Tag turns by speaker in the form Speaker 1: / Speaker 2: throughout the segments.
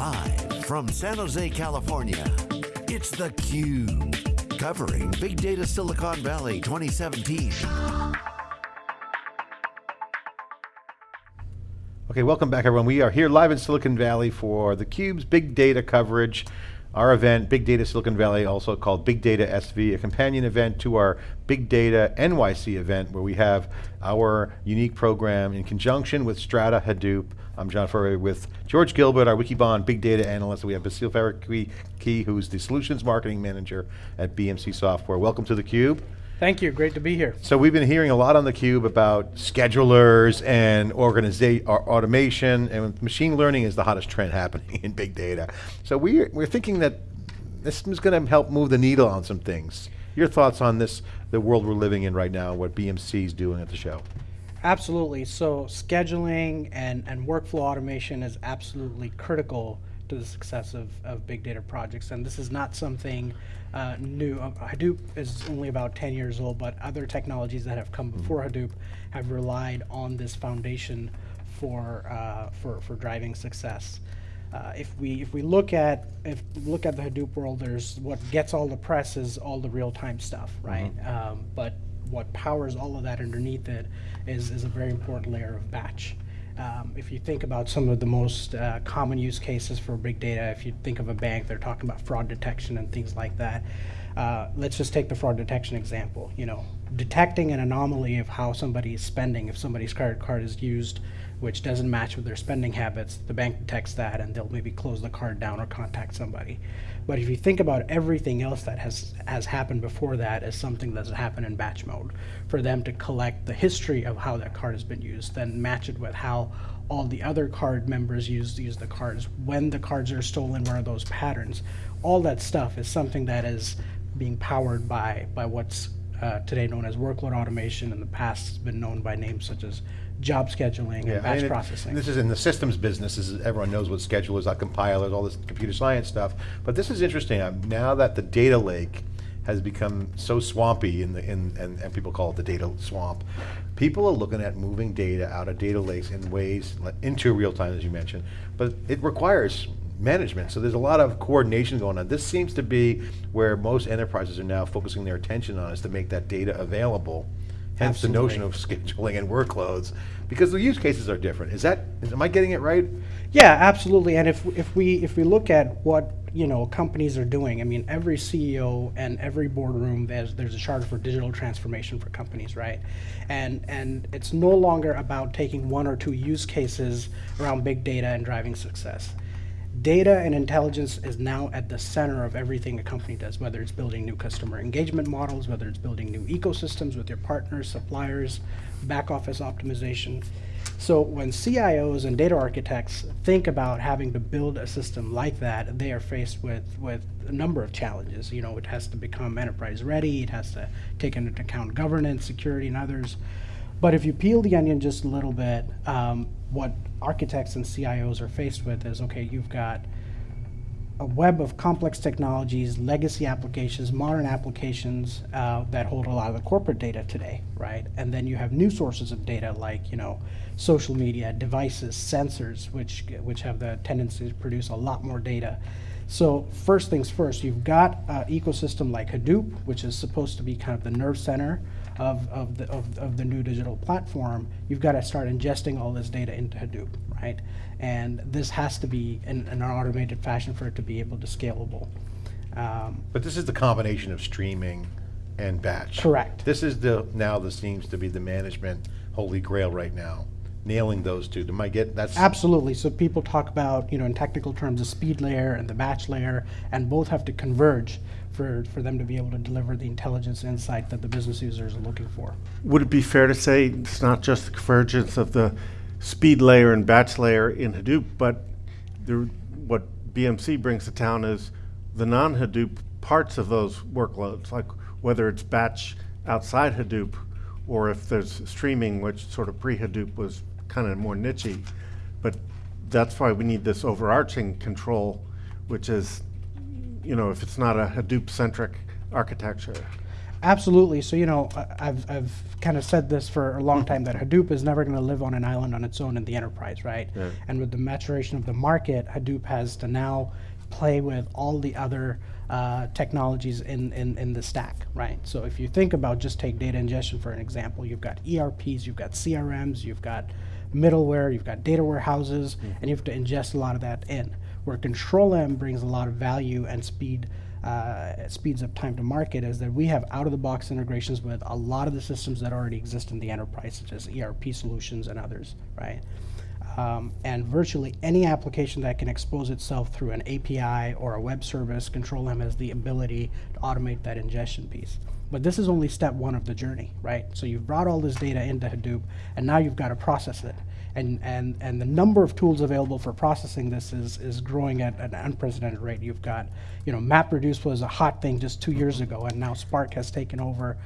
Speaker 1: Live from San Jose, California, it's theCUBE. Covering Big Data Silicon Valley 2017.
Speaker 2: Okay, welcome back everyone. We are here live in Silicon Valley for theCUBE's big data coverage. Our event, Big Data Silicon Valley, also called Big Data SV, a companion event to our Big Data NYC event where we have our unique program in conjunction with Strata Hadoop. I'm John Furrier with George Gilbert, our Wikibon Big Data Analyst. And we have Basil Faruqui, who's the Solutions Marketing Manager at BMC Software. Welcome to theCUBE.
Speaker 3: Thank you, great to be here.
Speaker 2: So we've been hearing a lot on theCUBE about schedulers and organization, uh, automation, and machine learning is the hottest trend happening in big data. So we're, we're thinking that this is going to help move the needle on some things. Your thoughts on this, the world we're living in right now, what BMC is doing at the show?
Speaker 3: Absolutely, so scheduling and, and workflow automation is absolutely critical to the success of, of big data projects. And this is not something uh, new. Uh, Hadoop is only about 10 years old, but other technologies that have come mm-hmm. before Hadoop have relied on this foundation for, uh, for, for driving success. Uh, if we if we look at if look at the Hadoop world, there's what gets all the press is all the real time stuff, right? Mm -hmm. um, but what powers all of that underneath it is is a very important layer of batch. Um, if you think about some of the most uh, common use cases for big data, if you think of a bank, they're talking about fraud detection and things like that. Uh, let's just take the fraud detection example. You know, detecting an anomaly of how somebody is spending, if somebody's credit card is used which doesn't match with their spending habits, the bank detects that and they'll maybe close the card down or contact somebody. But if you think about everything else that has, has happened before that as something that's happened in batch mode, for them to collect the history of how that card has been used, then match it with how all the other card members use, use the cards, when the cards are stolen, what are those patterns? All that stuff is something that is being powered by, by what's uh, today known as workload automation. In the past, it's been known by names such as job scheduling yeah, and batch processing.
Speaker 2: this is in the systems business, is, everyone knows what schedulers, like compilers, all this computer science stuff. But this is interesting, um, now that the data lake has become so swampy in the, in, and, and people call it the data swamp, people are looking at moving data out of data lakes in ways, into real time as you mentioned, but it requires management. So there's a lot of coordination going on. This seems to be where most enterprises are now focusing their attention on is to make that data available hence Absolutely. the notion of scheduling and workloads, because the use cases are different. Is that, is, am I getting it right?
Speaker 3: Yeah, absolutely. And if, if, we, if we look at what you know companies are doing, I mean, every CEO and every boardroom, there's, there's a charter for digital transformation for companies, right? And, and it's no longer about taking one or two use cases around big data and driving success data and intelligence is now at the center of everything a company does, whether it's building new customer engagement models, whether it's building new ecosystems with your partners, suppliers, back office optimization. So when CIOs and data architects think about having to build a system like that, they are faced with, with a number of challenges. You know, it has to become enterprise ready, it has to take into account governance, security, and others. But if you peel the onion just a little bit, um, what architects and CIOs are faced with is, okay, you've got a web of complex technologies, legacy applications, modern applications uh, that hold a lot of the corporate data today, right? And then you have new sources of data like, you know, social media, devices, sensors, which, which have the tendency to produce a lot more data. So first things first, you've got an ecosystem like Hadoop, which is supposed to be kind of the nerve center of, of, the, of, of the new digital platform, you've got to start ingesting all this data into Hadoop, right? And this has to be in, in an automated fashion for it to be able to scalable.
Speaker 2: Um, but this is the combination of streaming and batch.
Speaker 3: Correct.
Speaker 2: This is the now this seems to be the management holy grail right now. Nailing those two. Am I get that's
Speaker 3: absolutely. So people talk about you know in technical terms the speed layer and the batch layer, and both have to converge for, for them to be able to deliver the intelligence insight that the business users are looking for.
Speaker 4: Would it be fair to say it's not just the convergence of the speed layer and batch layer in Hadoop, but the, what BMC brings to town is the non-Hadoop parts of those workloads, like whether it's batch outside Hadoop or if there's streaming, which sort of pre-Hadoop was kind of more nichey. But that's why we need this overarching control, which is you know, if it's not a Hadoop-centric architecture.
Speaker 3: Absolutely. So, you know, I've, I've kind of said this for a long time that Hadoop is never going to live on an island on its own in the enterprise, right? And with the maturation of the market, Hadoop has to now play with all the other uh, technologies in, in, in the stack, right? So if you think about just take data ingestion for an example, you've got ERPs, you've got CRMs, you've got middleware, you've got data warehouses, and you have to ingest a lot of that in. Where Control M brings a lot of value and speed, uh, speeds up time to market is that we have out-of-the-box integrations with a lot of the systems that already exist in the enterprise, such as ERP solutions and others, right? Um, and virtually any application that can expose itself through an API or a web service, Control M has the ability to automate that ingestion piece. But this is only step one of the journey, right? So you've brought all this data into Hadoop, and now you've got to process it. And, and, and the number of tools available for processing this is, is growing at an unprecedented rate. You've got, you know, MapReduce was a hot thing just two years ago, and now Spark has taken over.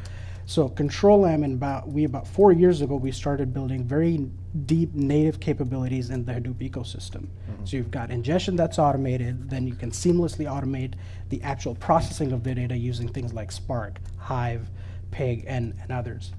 Speaker 3: So Control M, and about we about four years ago, we started building very deep native capabilities in the Hadoop ecosystem. Mm-hmm. So you've got ingestion that's automated, then you can seamlessly automate the actual processing of the data using things like Spark, Hive, Pig, and, and others.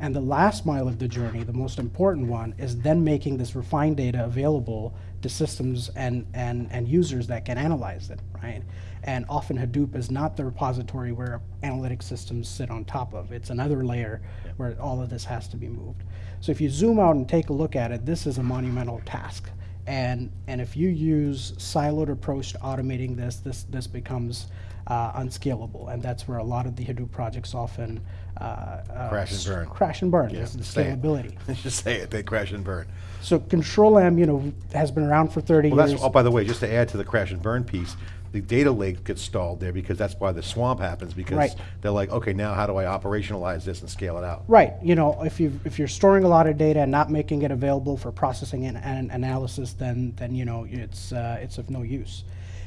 Speaker 3: And the last mile of the journey, the most important one, is then making this refined data available to systems and, and, and users that can analyze it, right? And often Hadoop is not the repository where analytic systems sit on top of. It's another layer where all of this has to be moved. So if you zoom out and take a look at it, this is a monumental task. And, and if you use siloed approach to automating this, this, this becomes uh, unscalable. And that's where a lot of the Hadoop projects often uh, uh,
Speaker 2: Crash and burn.
Speaker 3: Crash and burn,
Speaker 2: Yeah,
Speaker 3: the scalability.
Speaker 2: Just say it, they crash and burn.
Speaker 3: So Control M, you know, has been around for 30
Speaker 2: Well,
Speaker 3: years.
Speaker 2: that's, oh, by the way, just to add to the crash and burn piece, the data lake gets stalled there because that's why the swamp happens, because
Speaker 3: Right.
Speaker 2: they're like, okay, now how do I operationalize this and scale it out?
Speaker 3: Right, you know, if you if you're storing a lot of data and not making it available for processing and, and analysis, then then you know it's uh, it's of no use,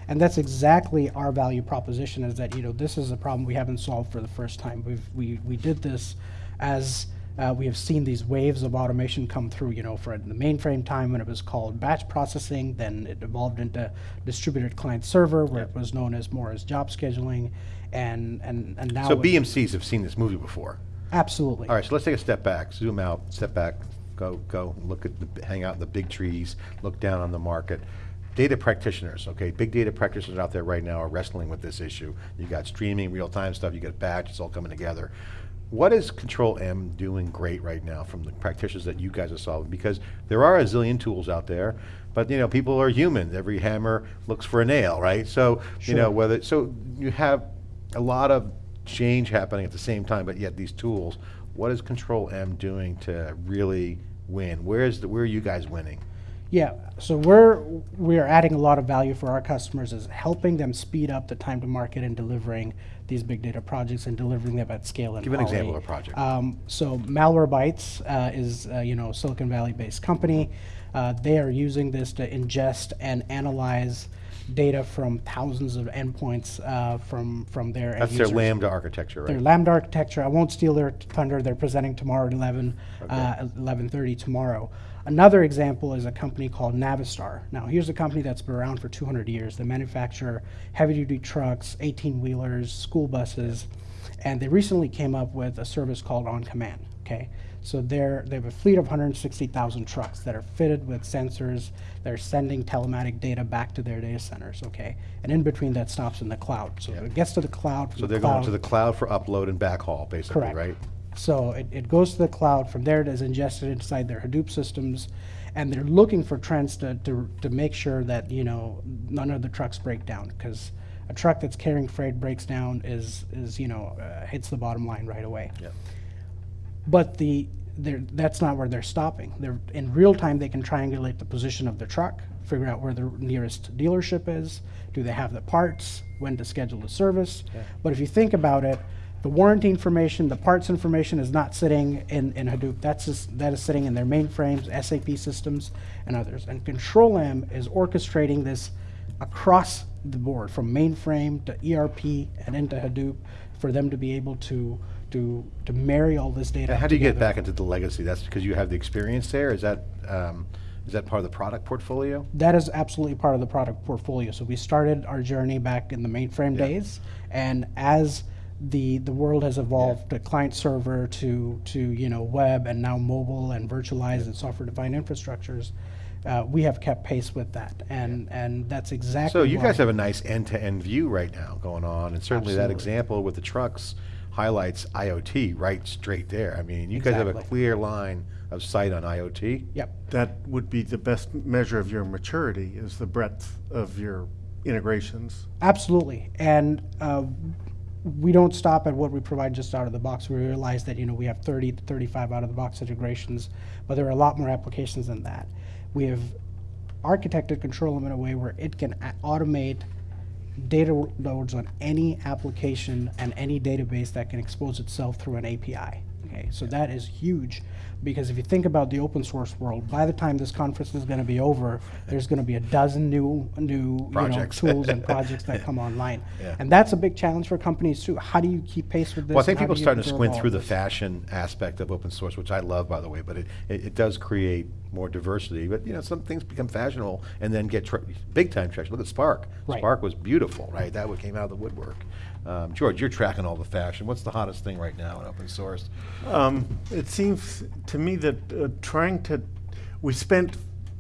Speaker 3: and that's exactly our value proposition. Is that you know this is a problem we haven't solved for the first time. We've we we did this as uh, we have seen these waves of automation come through. You know, for the mainframe time when it was called batch processing, then it evolved into distributed client server, where it was known as more as job scheduling, and and and now
Speaker 2: So BMCs have seen this movie before.
Speaker 3: absolutely.
Speaker 2: All right, so let's take a step back, zoom out, step back, go, go, look at the, hang out in the big trees, look down on the market. Data practitioners, okay, big data practitioners out there right now are wrestling with this issue. You got streaming, real-time stuff, you got batch, it's all coming together. What is Control M doing great right now from the practitioners that you guys are solving? Because there are a zillion tools out there, but you know, people are human. Every hammer looks for a nail, right? So, you know, whether, so you have a lot of change happening at the same time, but yet these tools, what is Control M doing to really win? Where is the, where are you guys winning?
Speaker 3: Yeah, so we're we're adding a lot of value for our customers is helping them speed up the time to market and delivering these big data projects and delivering them at scale and
Speaker 2: Give an
Speaker 3: quality.
Speaker 2: example of a project.
Speaker 3: Um, so Malwarebytes uh, is uh, you know Silicon Valley based company. Uh, they are using this to ingest and analyze data from thousands of endpoints uh, from from their
Speaker 2: That's their
Speaker 3: users.
Speaker 2: Lambda architecture,
Speaker 3: Their? Lambda architecture. I won't steal their thunder. They're presenting tomorrow at 11, uh, 11:30 tomorrow. Another example is a company called Navistar. Now, here's a company that's been around for 200 years. They manufacture heavy-duty trucks, 18-wheelers, school buses, and they recently came up with a service called On Command. Okay, so they're they have a fleet of 160,000 trucks that are fitted with sensors. They're sending telematic data back to their data centers. Okay, and in between that stops in the cloud. So it gets to the cloud.
Speaker 2: So
Speaker 3: the
Speaker 2: they're going to the cloud for upload and backhaul, basically,
Speaker 3: Correct.
Speaker 2: right?
Speaker 3: So it, it goes to the cloud, from there it is ingested inside their Hadoop systems, and they're looking for trends to, to, to make sure that, you know, none of the trucks break down, because a truck that's carrying freight breaks down is, is, you know, uh, hits the bottom line right away.
Speaker 2: Yeah.
Speaker 3: But the, they're, that's not where they're stopping. They're, in real time, they can triangulate the position of the truck, figure out where the nearest dealership is, do they have the parts, when to schedule the service. But if you think about it, the warranty information, the parts information is not sitting in, in Hadoop. That's just, that is sitting in their mainframes, SAP systems, and others. And Control M is orchestrating this across the board, from mainframe to ERP and into Hadoop, for them to be able to to to marry all this data.
Speaker 2: And how do you get back into the legacy? That's because you have the experience there? Is that, um, is that part of the product portfolio?
Speaker 3: That is absolutely part of the product portfolio. So we started our journey back in the mainframe
Speaker 2: Yeah.
Speaker 3: days, and as the the world has evolved to client server to to you know web and now mobile and virtualized and software defined infrastructures. Uh, we have kept pace with that, and and that's exactly.
Speaker 2: So you guys have a nice end-to-end view right now going on, and certainly that example with the trucks highlights IoT right straight there. I mean, you guys have a clear line of sight on IoT.
Speaker 3: Yep.
Speaker 4: That would be the best measure of your maturity, is the breadth of your integrations.
Speaker 3: Absolutely, and uh, we don't stop at what we provide just out of the box. We realize that you know we have 30 to 35 out of the box integrations, but there are a lot more applications than that. We have architected Control in a way where it can automate data loads on any application and any database that can expose itself through an API. Okay, so that is huge because if you think about the open source world, by the time this conference is going to be over, there's going to be a dozen new new you know, tools and projects that come online,
Speaker 2: Yeah.
Speaker 3: and that's a big challenge for companies too. How do you keep pace with this?
Speaker 2: Well, I think people are starting to squint through the fashion aspect of open source, which I love, by the way, but it, it, it does create more diversity. But, you know, some things become fashionable and then get tr- big time traction. Look at Spark.
Speaker 3: Right.
Speaker 2: Spark was beautiful, right? That what came out of the woodwork. Um, George, you're tracking all the fashion. What's the hottest thing right now in open source?
Speaker 4: Um, it seems to me that uh, trying to, we spent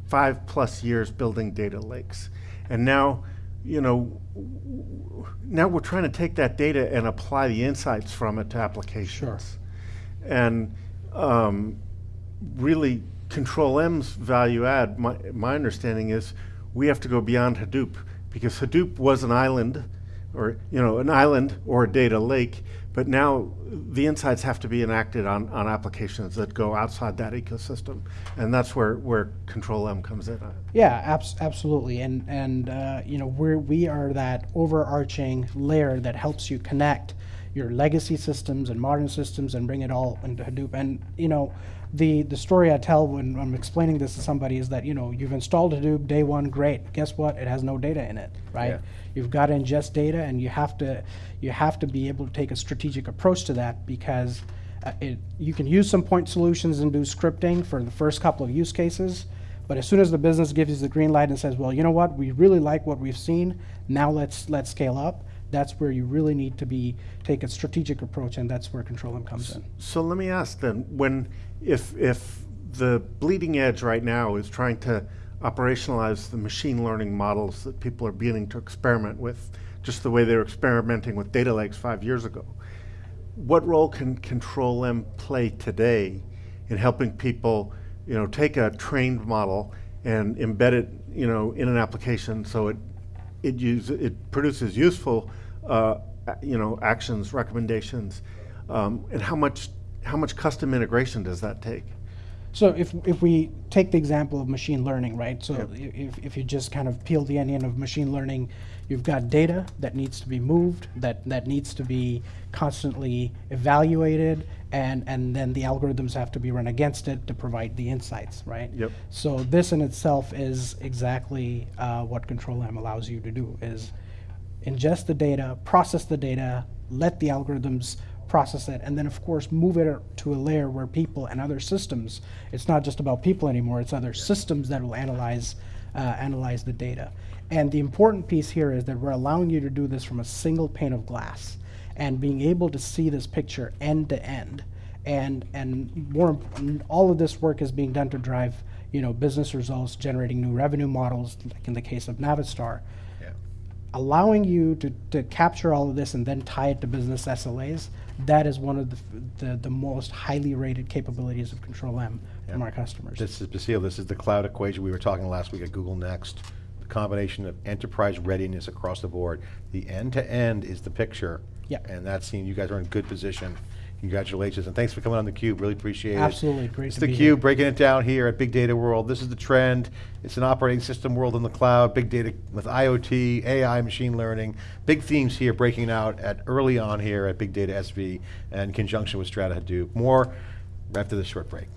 Speaker 4: five plus years building data lakes, and now, you know, w- w- now we're trying to take that data and apply the insights from it to applications. And um, really, Control M's value add, my, my understanding is, we have to go beyond Hadoop because Hadoop was an island, or you know, an island or a data lake. But now the insights have to be enacted on, on applications that go outside that ecosystem, and that's where, where Control M comes in.
Speaker 3: Yeah, abs- absolutely, and and uh, you know we're we are that overarching layer that helps you connect your legacy systems and modern systems and bring it all into Hadoop. And you know, the the story I tell when I'm explaining this to somebody is that you know you've installed Hadoop day one, great. Guess what? It has no data in it, right?
Speaker 2: Yeah.
Speaker 3: You've got to ingest data, and you have to you have to be able to take a strategic approach to that because. Uh, it, you can use some point solutions and do scripting for the first couple of use cases, but as soon as the business gives you the green light and says, well, you know what, we really like what we've seen, now let's let's scale up, that's where you really need to be take a strategic approach and that's where Control M comes in.
Speaker 4: So let me ask then, when, if, if the bleeding edge right now is trying to operationalize the machine learning models that people are beginning to experiment with, just the way they were experimenting with data lakes five years ago, what role can Control M play today in helping people, you know, take a trained model and embed it, you know, in an application so it it use it produces useful, uh, you know, actions, recommendations, um, and how much how much custom integration does that take?
Speaker 3: So if, if we take the example of machine learning, right? So i- if, if you just kind of peel the onion of machine learning, you've got data that needs to be moved, that, that needs to be constantly evaluated, and, and then the algorithms have to be run against it to provide the insights, right?
Speaker 4: Yep.
Speaker 3: So this in itself is exactly uh, what Control M allows you to do, is ingest the data, process the data, let the algorithms process it, and then of course move it to a layer where people and other systems, it's not just about people anymore, it's other systems that will analyze, uh, analyze the data. And the important piece here is that we're allowing you to do this from a single pane of glass and being able to see this picture end to end. And, and more, all of this work is being done to drive, you know, business results, generating new revenue models, like in the case of Navistar
Speaker 2: Yeah.
Speaker 3: allowing you to, to capture all of this and then tie it to business SLAs, that is one of the, f- the, the most highly rated capabilities of Control M from our customers.
Speaker 2: This is Basil, this is the cloud equation we were talking last week at Google Next. The combination of enterprise readiness across the board. The end-to-end is the picture.
Speaker 3: Yeah.
Speaker 2: And that's seen, you guys are in good position. Congratulations, and thanks for coming on theCUBE, really appreciate it.
Speaker 3: Absolutely, great
Speaker 2: It's
Speaker 3: to be here.
Speaker 2: theCUBE, breaking it down here at Big Data World. This is the trend. It's an operating system world in the cloud, big data with IoT, AI, machine learning. Big themes here breaking out at early on here at Big Data SV and conjunction with Strata Hadoop. More after this short break.